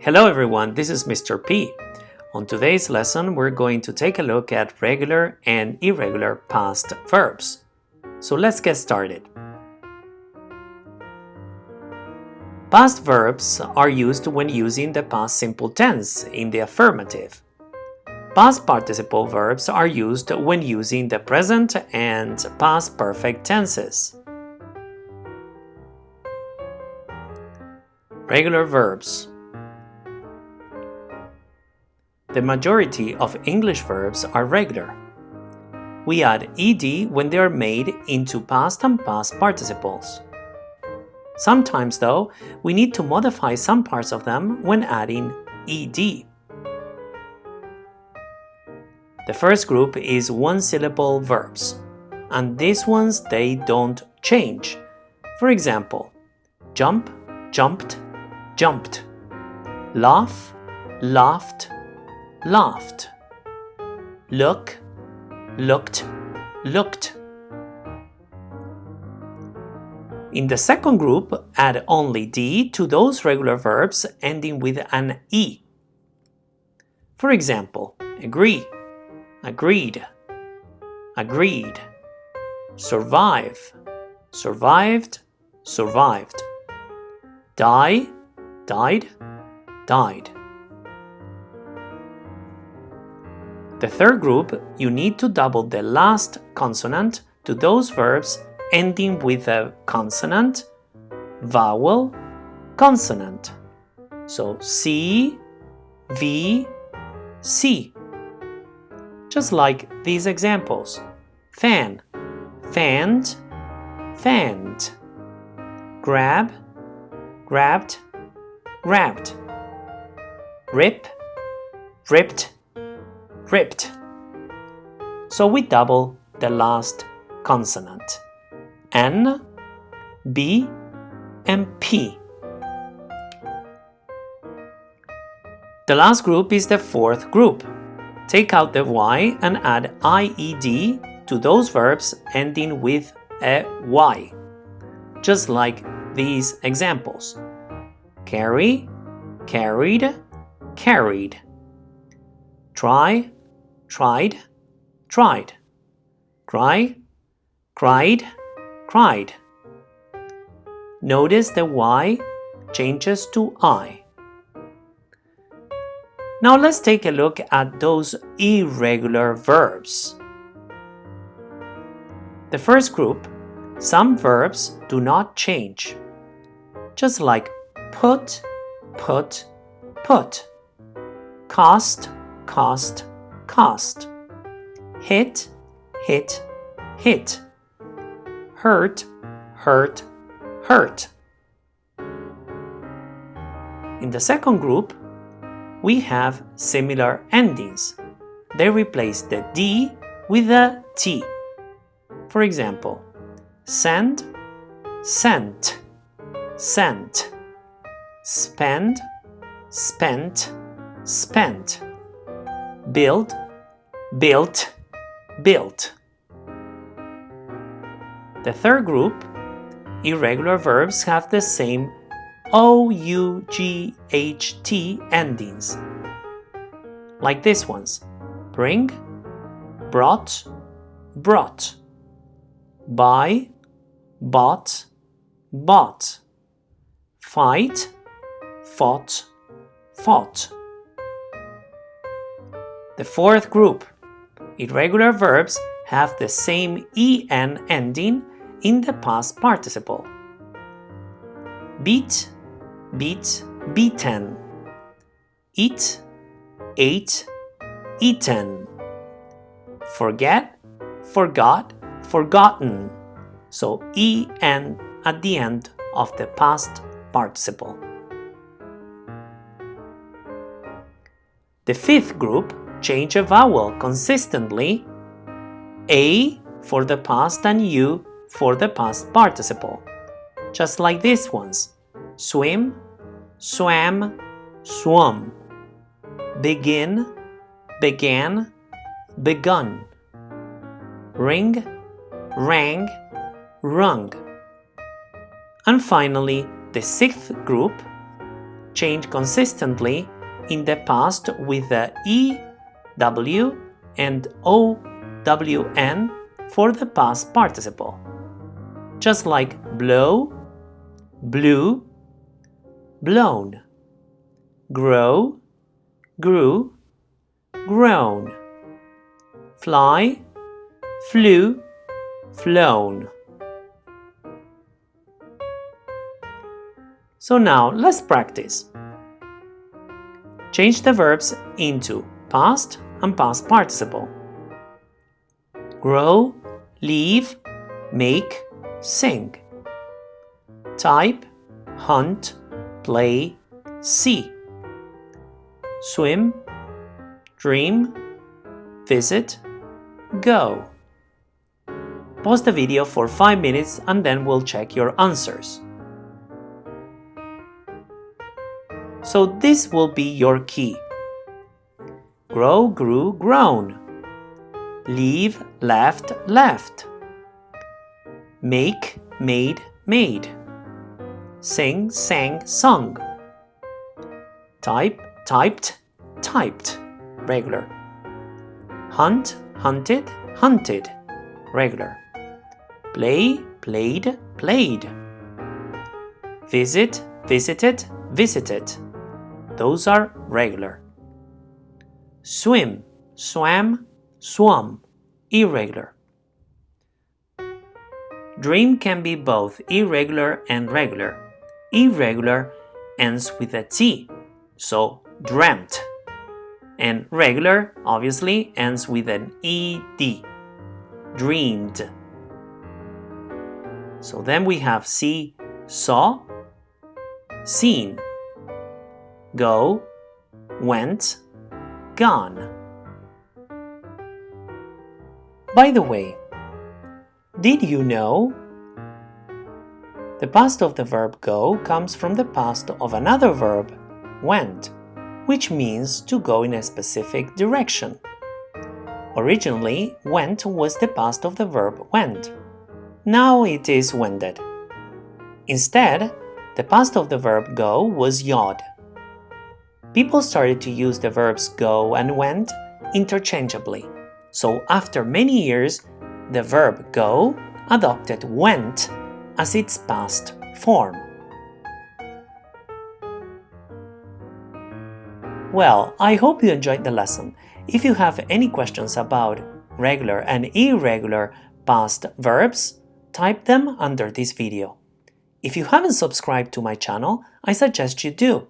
Hello everyone, this is Mr. P. On today's lesson, we're going to take a look at regular and irregular past verbs. So let's get started. Past verbs are used when using the past simple tense in the affirmative. Past participle verbs are used when using the present and past perfect tenses. Regular verbs The majority of English verbs are regular. We add ed when they are made into past and past participles. Sometimes, though, we need to modify some parts of them when adding ed. The first group is one-syllable verbs, and these ones they don't change. For example, jump, jumped, jumped. Laugh, laughed, laughed. Look, looked, looked. In the second group, add only d to those regular verbs ending with an e. For example, agree, agreed, agreed, survive, survived, survived, die, died, died. The third group, you need to double the last consonant to those verbs ending with a consonant, vowel, consonant. So C, V, C. Just like these examples. Fan, fanned, fanned. Grab, grabbed, grabbed. Rip, ripped, ripped. So we double the last consonant. N, B, and P. The last group is the fourth group. Take out the Y and add IED to those verbs ending with a Y, just like these examples. Carry, carried, carried. Try, tried, tried. Cry, cried, cried. Notice the Y changes to I. Now let's take a look at those irregular verbs. The first group, some verbs do not change, just like put, put, put, cost, cost, cost, hit, hit, hit hurt, hurt, hurt. In the second group, we have similar endings. They replace the D with a T. For example, send, sent, sent, spend, spent, spent, build, built, built. The third group, irregular verbs have the same O-U-G-H-T endings, like these ones, bring, brought, brought, buy, bought, bought, fight, fought, fought. The fourth group, irregular verbs have the same en ending in the past participle. Beat, beat, beaten. Eat, ate, eaten. Forget, forgot, forgotten. So en at the end of the past participle. The fifth group change a vowel consistently a for the past and U for the past participle. Just like these ones. Swim, swam, swum. Begin, began, begun. Ring, rang, rung. And finally, the sixth group change consistently in the past with the E, W, and O, W, N for the past participle. Just like blow, blew, blown, grow, grew, grown, fly, flew, flown. So now let's practice. Change the verbs into past and past participle. Grow, leave, make, sing. Type, hunt, play, see. Swim, dream, visit, go. Pause the video for 5 minutes and then we'll check your answers. So this will be your key. Grow, grew, grown. Leave, left, left. Make, made, made. Sing, sang, sung. Type, typed, typed. Regular. Hunt, hunted, hunted. Regular. Play, played, played. Visit, visited, visited. Those are regular. Swim, swam, swum, irregular. Dream can be both irregular and regular. Irregular ends with a T, so dreamt. And regular, obviously, ends with an ED, dreamed. So then we have see, saw, seen, go, went, gone. By the way, did you know? The past of the verb go comes from the past of another verb, went, which means to go in a specific direction. Originally, went was the past of the verb went. Now it is wended. Instead, the past of the verb go was yod. People started to use the verbs go and went interchangeably. So after many years, the verb go adopted went as its past form. Well, I hope you enjoyed the lesson. If you have any questions about regular and irregular past verbs, type them under this video. If you haven't subscribed to my channel, I suggest you do.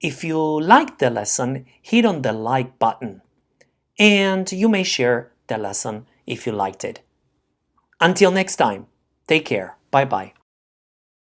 If you liked the lesson, hit on the like button. And you may share the lesson if you liked it. Until next time, take care. Bye bye.